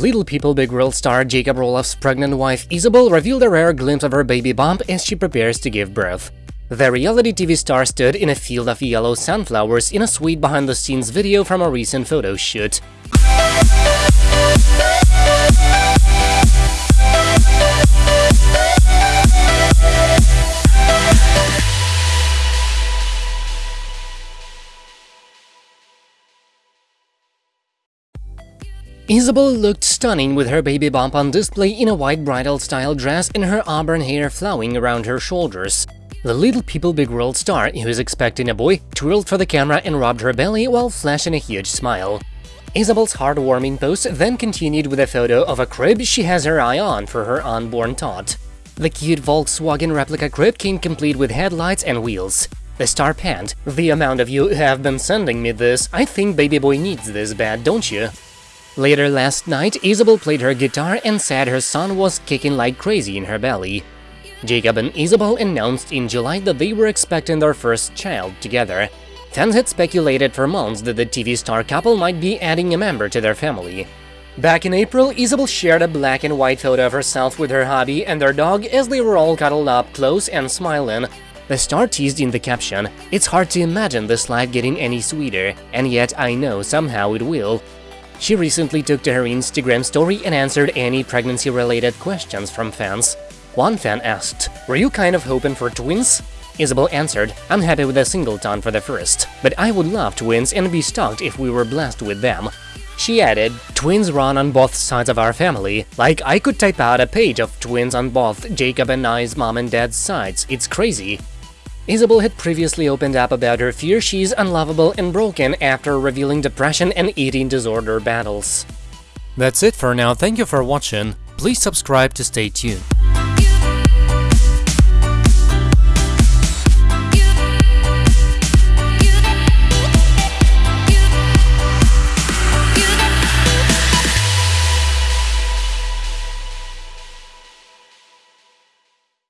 Little People Big World star Jacob Roloff's pregnant wife Isabel revealed a rare glimpse of her baby bump as she prepares to give birth. The reality TV star stood in a field of yellow sunflowers in a sweet behind-the-scenes video from a recent photo shoot. Isabel looked stunning with her baby bump on display in a white bridal-style dress and her auburn hair flowing around her shoulders. The Little People Big World star, who is expecting a boy, twirled for the camera and rubbed her belly while flashing a huge smile. Isabel's heartwarming post then continued with a photo of a crib she has her eye on for her unborn tot. The cute Volkswagen replica crib came complete with headlights and wheels. The star panned, the amount of you have been sending me this, I think baby boy needs this bad, don't you? Later last night, Isabel played her guitar and said her son was kicking like crazy in her belly. Jacob and Isabel announced in July that they were expecting their first child together. Fans had speculated for months that the TV star couple might be adding a member to their family. Back in April, Isabel shared a black and white photo of herself with her hubby and their dog as they were all cuddled up close and smiling. The star teased in the caption, It's hard to imagine this life getting any sweeter, and yet I know somehow it will. She recently took to her Instagram story and answered any pregnancy-related questions from fans. One fan asked, were you kind of hoping for twins? Isabel answered, I'm happy with a singleton for the first, but I would love twins and be stoked if we were blessed with them. She added, twins run on both sides of our family, like I could type out a page of twins on both Jacob and I's mom and dad's sides, it's crazy. Isabel had previously opened up about her fear she's unlovable and broken after revealing depression and eating disorder battles. That's it for now, thank you for watching, please subscribe to stay tuned.